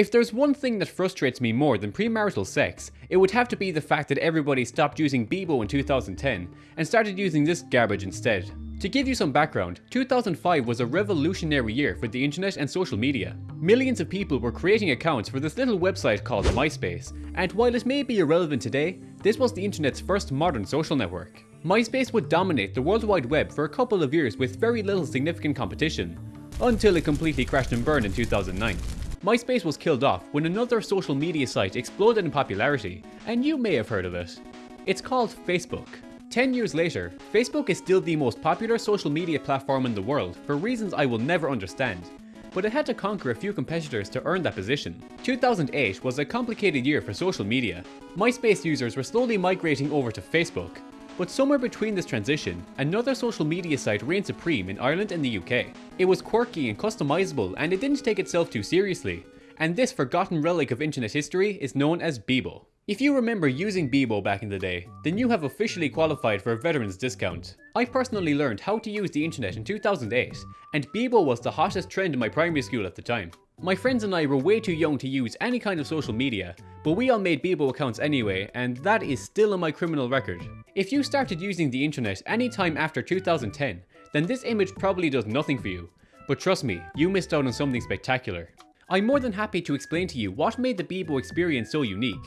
If there's one thing that frustrates me more than premarital sex, it would have to be the fact that everybody stopped using Bebo in 2010 and started using this garbage instead. To give you some background, 2005 was a revolutionary year for the internet and social media. Millions of people were creating accounts for this little website called MySpace, and while it may be irrelevant today, this was the internet's first modern social network. MySpace would dominate the World Wide Web for a couple of years with very little significant competition, until it completely crashed and burned in 2009. MySpace was killed off when another social media site exploded in popularity, and you may have heard of it. It's called Facebook. 10 years later, Facebook is still the most popular social media platform in the world for reasons I will never understand, but it had to conquer a few competitors to earn that position. 2008 was a complicated year for social media. MySpace users were slowly migrating over to Facebook, but somewhere between this transition, another social media site reigned supreme in Ireland and the UK. It was quirky and customizable and it didn't take itself too seriously, and this forgotten relic of internet history is known as Bebo. If you remember using Bebo back in the day, then you have officially qualified for a veteran's discount. I personally learned how to use the internet in 2008, and Bebo was the hottest trend in my primary school at the time. My friends and I were way too young to use any kind of social media, but we all made Bebo accounts anyway, and that is still on my criminal record. If you started using the internet anytime after 2010, then this image probably does nothing for you. But trust me, you missed out on something spectacular. I'm more than happy to explain to you what made the Bebo experience so unique,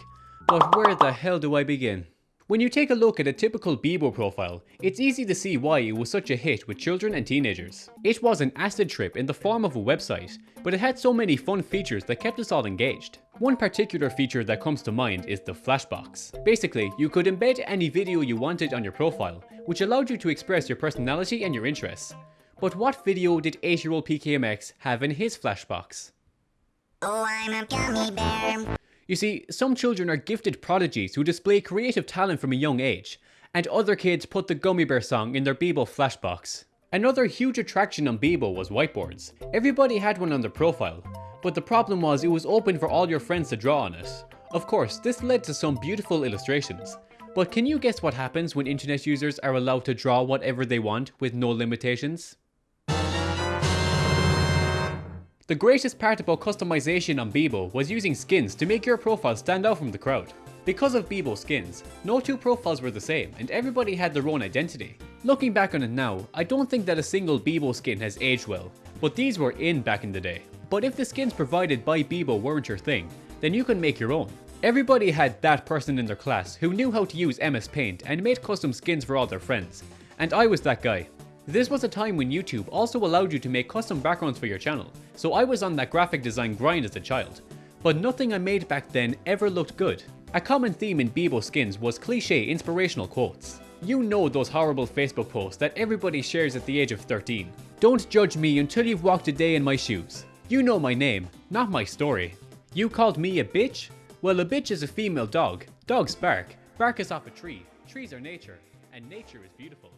but where the hell do I begin? When you take a look at a typical Bebo profile, it's easy to see why it was such a hit with children and teenagers. It was an acid trip in the form of a website, but it had so many fun features that kept us all engaged. One particular feature that comes to mind is the flashbox. Basically, you could embed any video you wanted on your profile, which allowed you to express your personality and your interests. But what video did 8-year-old PKMX have in his flashbox? Oh, I'm a gummy bear. You see, some children are gifted prodigies who display creative talent from a young age, and other kids put the Gummy Bear song in their Bebo flashbox. Another huge attraction on Bebo was whiteboards. Everybody had one on their profile, but the problem was it was open for all your friends to draw on it. Of course, this led to some beautiful illustrations. But can you guess what happens when internet users are allowed to draw whatever they want with no limitations? The greatest part about customization on Bebo was using skins to make your profile stand out from the crowd. Because of Bebo skins, no two profiles were the same and everybody had their own identity. Looking back on it now, I don't think that a single Bebo skin has aged well, but these were in back in the day. But if the skins provided by Bebo weren't your thing, then you can make your own. Everybody had that person in their class who knew how to use MS Paint and made custom skins for all their friends, and I was that guy. This was a time when YouTube also allowed you to make custom backgrounds for your channel, so I was on that graphic design grind as a child. But nothing I made back then ever looked good. A common theme in Bebo skins was cliche inspirational quotes. You know those horrible Facebook posts that everybody shares at the age of 13. Don't judge me until you've walked a day in my shoes. You know my name, not my story. You called me a bitch? Well a bitch is a female dog. Dogs bark. Bark is off a tree. Trees are nature. And nature is beautiful.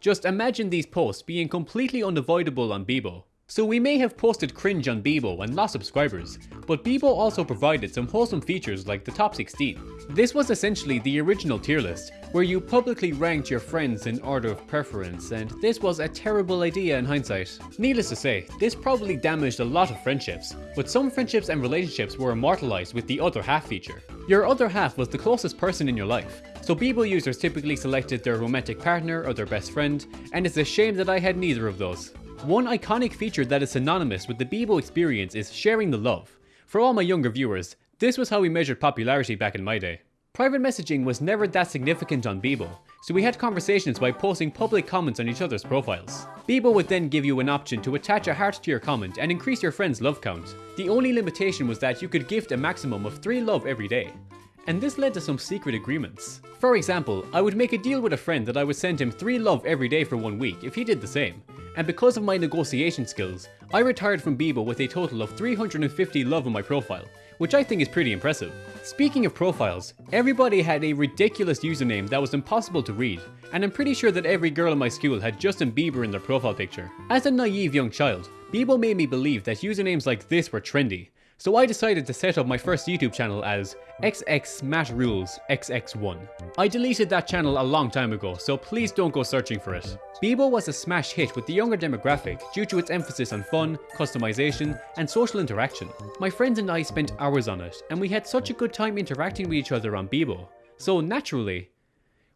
Just imagine these posts being completely unavoidable on Bebo. So we may have posted cringe on Bebo and lost subscribers, but Bebo also provided some wholesome features like the top 16. This was essentially the original tier list, where you publicly ranked your friends in order of preference, and this was a terrible idea in hindsight. Needless to say, this probably damaged a lot of friendships, but some friendships and relationships were immortalized with the other half feature. Your other half was the closest person in your life, so Bebo users typically selected their romantic partner or their best friend, and it's a shame that I had neither of those. One iconic feature that is synonymous with the Bebo experience is sharing the love. For all my younger viewers, this was how we measured popularity back in my day. Private messaging was never that significant on Bebo, so we had conversations by posting public comments on each other's profiles. Bebo would then give you an option to attach a heart to your comment and increase your friend's love count. The only limitation was that you could gift a maximum of 3 love every day and this led to some secret agreements. For example, I would make a deal with a friend that I would send him 3 love every day for one week if he did the same, and because of my negotiation skills, I retired from Bebo with a total of 350 love on my profile, which I think is pretty impressive. Speaking of profiles, everybody had a ridiculous username that was impossible to read, and I'm pretty sure that every girl in my school had Justin Bieber in their profile picture. As a naive young child, Bebo made me believe that usernames like this were trendy, So I decided to set up my first YouTube channel as XX Smash Rules XX1. I deleted that channel a long time ago, so please don't go searching for it. Bebo was a smash hit with the younger demographic due to its emphasis on fun, customization, and social interaction. My friends and I spent hours on it, and we had such a good time interacting with each other on Bebo. So naturally,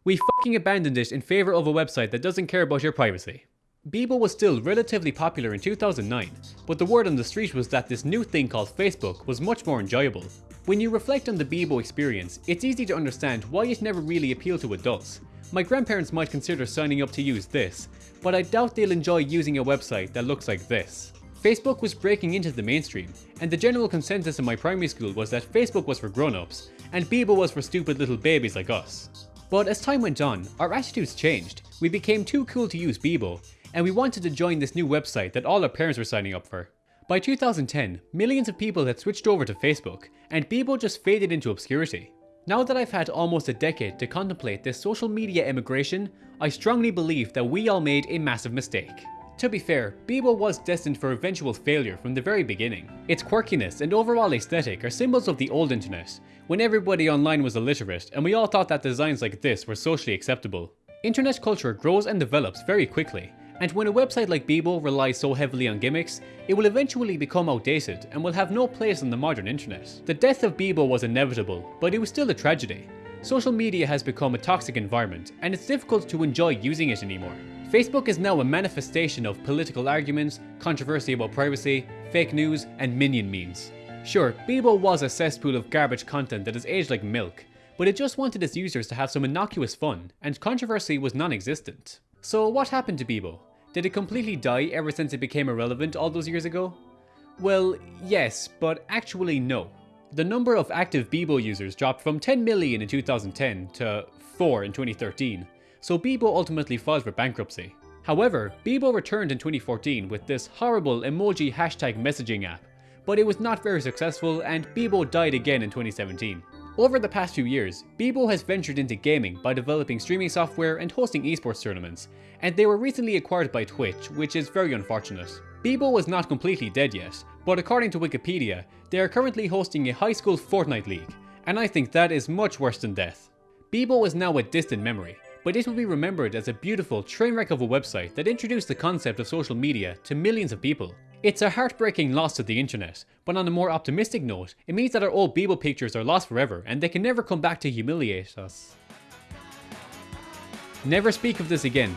we fucking abandoned it in favour of a website that doesn't care about your privacy. Bebo was still relatively popular in 2009, but the word on the street was that this new thing called Facebook was much more enjoyable. When you reflect on the Bebo experience, it's easy to understand why it never really appealed to adults. My grandparents might consider signing up to use this, but I doubt they'll enjoy using a website that looks like this. Facebook was breaking into the mainstream, and the general consensus in my primary school was that Facebook was for grown-ups, and Bebo was for stupid little babies like us. But as time went on, our attitudes changed. We became too cool to use Bebo, and we wanted to join this new website that all our parents were signing up for. By 2010, millions of people had switched over to Facebook, and Bebo just faded into obscurity. Now that I've had almost a decade to contemplate this social media emigration, I strongly believe that we all made a massive mistake. To be fair, Bebo was destined for eventual failure from the very beginning. Its quirkiness and overall aesthetic are symbols of the old internet, when everybody online was illiterate and we all thought that designs like this were socially acceptable. Internet culture grows and develops very quickly, and when a website like Bebo relies so heavily on gimmicks, it will eventually become outdated and will have no place on the modern internet. The death of Bebo was inevitable, but it was still a tragedy. Social media has become a toxic environment, and it's difficult to enjoy using it anymore. Facebook is now a manifestation of political arguments, controversy about privacy, fake news, and minion memes. Sure, Bebo was a cesspool of garbage content that has aged like milk, but it just wanted its users to have some innocuous fun, and controversy was non-existent. So what happened to Bebo? Did it completely die ever since it became irrelevant all those years ago? Well, yes, but actually no. The number of active Bebo users dropped from 10 million in 2010 to 4 in 2013, so Bebo ultimately filed for bankruptcy. However, Bebo returned in 2014 with this horrible emoji hashtag messaging app, but it was not very successful and Bebo died again in 2017. Over the past few years, Bebo has ventured into gaming by developing streaming software and hosting esports tournaments, and they were recently acquired by Twitch, which is very unfortunate. Bebo is not completely dead yet, but according to Wikipedia, they are currently hosting a high school Fortnite league, and I think that is much worse than death. Bebo is now a distant memory, but it will be remembered as a beautiful train wreck of a website that introduced the concept of social media to millions of people. It's a heartbreaking loss to the internet, but on a more optimistic note, it means that our old Bebo pictures are lost forever and they can never come back to humiliate us. Never speak of this again.